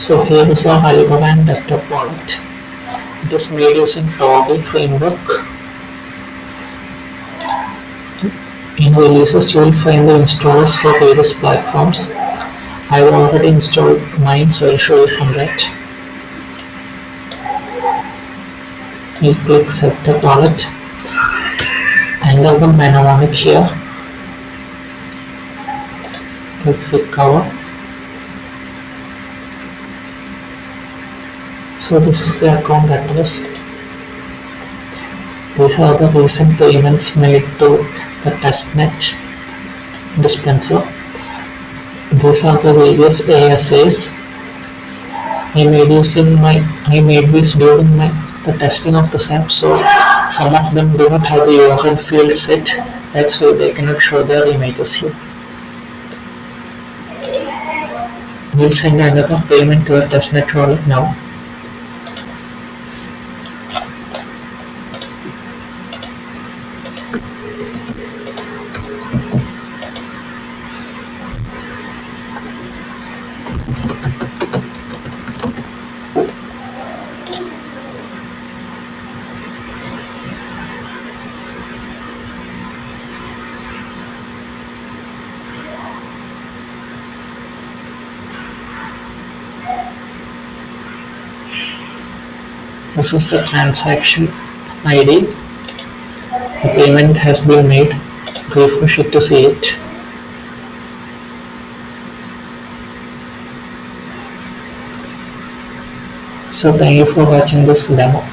So here is our Algorand desktop wallet. It is made using Toggle framework. In releases, you will find the installers for various platforms. I have already installed mine, so I'll show you from that. You click Setup Wallet, enter the mnemonic here. Click Cover. So this is the account address. These are the recent payments made to the testnet dispenser. These are the various ASAs. I made using my I made this during my the testing of the SAP, so some of them do not have the URL field set. That's why they cannot show their images here. We'll send another payment to the testnet wallet now. This is the transaction ID. The payment has been made. Refresh it to see it. So thank you for watching this demo.